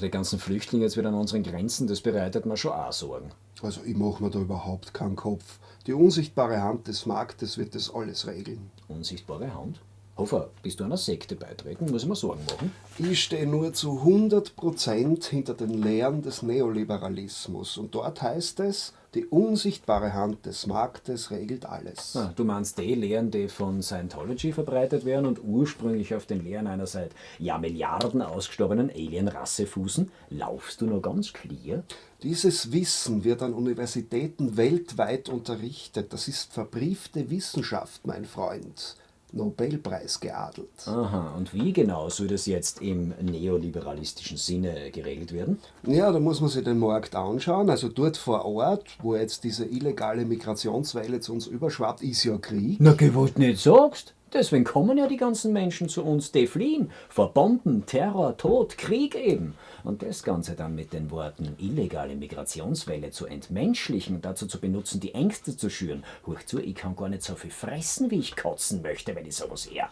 die ganzen Flüchtlinge jetzt wieder an unseren Grenzen, das bereitet mir schon auch Sorgen. Also ich mache mir da überhaupt keinen Kopf. Die unsichtbare Hand des Marktes wird das alles regeln. Unsichtbare Hand? Hofer, bist du einer Sekte beitreten? Muss ich mir Sorgen machen? Ich stehe nur zu 100% hinter den Lehren des Neoliberalismus. Und dort heißt es, die unsichtbare Hand des Marktes regelt alles. Ah, du meinst die Lehren, die von Scientology verbreitet werden und ursprünglich auf den Lehren einer seit ja Milliarden ausgestorbenen Alienrasse fußen? Laufst du noch ganz clear? Dieses Wissen wird an Universitäten weltweit unterrichtet. Das ist verbriefte Wissenschaft, mein Freund. Nobelpreis geadelt. Aha, und wie genau soll das jetzt im neoliberalistischen Sinne geregelt werden? Ja, da muss man sich den Markt anschauen. Also dort vor Ort, wo jetzt diese illegale Migrationswelle zu uns überschwappt, ist ja Krieg. Na, gewollt nicht sagst. Deswegen kommen ja die ganzen Menschen zu uns, die fliehen. Vor Bomben, Terror, Tod, Krieg eben. Und das Ganze dann mit den Worten illegale Migrationswelle zu entmenschlichen dazu zu benutzen, die Ängste zu schüren. Huch zu, ich kann gar nicht so viel fressen, wie ich kotzen möchte, wenn ich sowas her.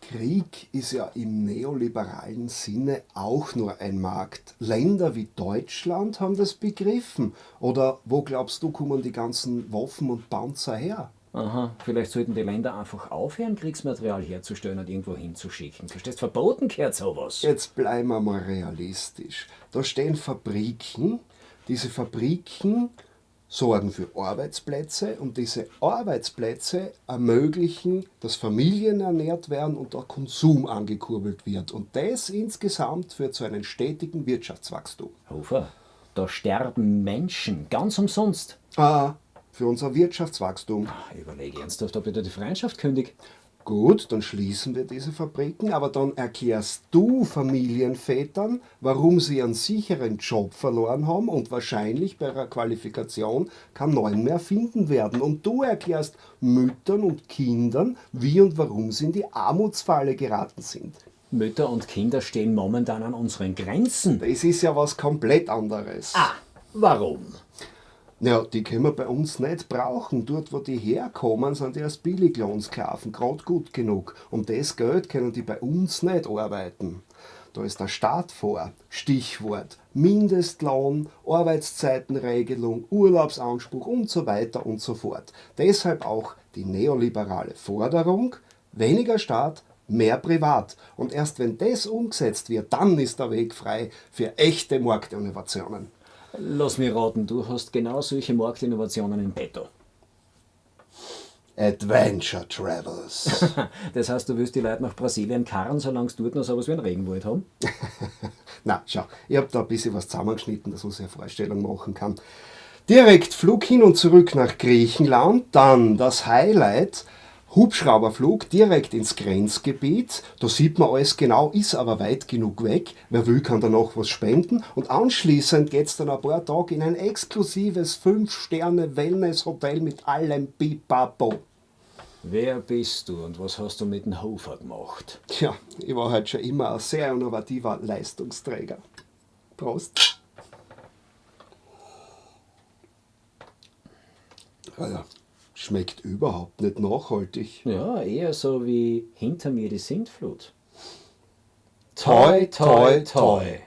Krieg ist ja im neoliberalen Sinne auch nur ein Markt. Länder wie Deutschland haben das begriffen. Oder wo glaubst du, kommen die ganzen Waffen und Panzer her? Aha, vielleicht sollten die Länder einfach aufhören, Kriegsmaterial herzustellen und irgendwo hinzuschicken. Verstehst, verboten gehört sowas. Jetzt bleiben wir mal realistisch. Da stehen Fabriken. Diese Fabriken sorgen für Arbeitsplätze und diese Arbeitsplätze ermöglichen, dass Familien ernährt werden und der Konsum angekurbelt wird. Und das insgesamt führt zu einem stetigen Wirtschaftswachstum. Hofer, da sterben Menschen, ganz umsonst. Ah, für unser Wirtschaftswachstum. Ich überlege ernsthaft, ob ich da die Freundschaft kündige. Gut, dann schließen wir diese Fabriken, aber dann erklärst du Familienvätern, warum sie einen sicheren Job verloren haben und wahrscheinlich bei ihrer Qualifikation keinen neuen mehr finden werden. Und du erklärst Müttern und Kindern, wie und warum sie in die Armutsfalle geraten sind. Mütter und Kinder stehen momentan an unseren Grenzen. Das ist ja was komplett anderes. Ah, warum? Ja, die können wir bei uns nicht brauchen. Dort, wo die herkommen, sind die als Billiglohnsklaven gerade gut genug. Um das Geld können die bei uns nicht arbeiten. Da ist der Staat vor. Stichwort Mindestlohn, Arbeitszeitenregelung, Urlaubsanspruch und so weiter und so fort. Deshalb auch die neoliberale Forderung, weniger Staat, mehr privat. Und erst wenn das umgesetzt wird, dann ist der Weg frei für echte Marktinnovationen. Lass mich raten, du hast genau solche Marktinnovationen in petto. Adventure Travels. das heißt, du willst die Leute nach Brasilien karren, solange sie dort noch sowas wie einen Regenwald haben? Na, schau, ich habe da ein bisschen was zusammengeschnitten, dass man sich eine Vorstellung machen kann. Direkt Flug hin und zurück nach Griechenland, dann das Highlight, Hubschrauberflug direkt ins Grenzgebiet. Da sieht man alles genau, ist aber weit genug weg. Wer will, kann danach was spenden. Und anschließend geht es dann ein paar Tage in ein exklusives 5-Sterne-Wellness-Hotel mit allem Pipapo. Wer bist du und was hast du mit dem Hofer gemacht? Tja, ich war halt schon immer ein sehr innovativer Leistungsträger. Prost. Ah ja. Schmeckt überhaupt nicht nachhaltig. Ja, eher so wie hinter mir die Sintflut. Toi, toi, toi.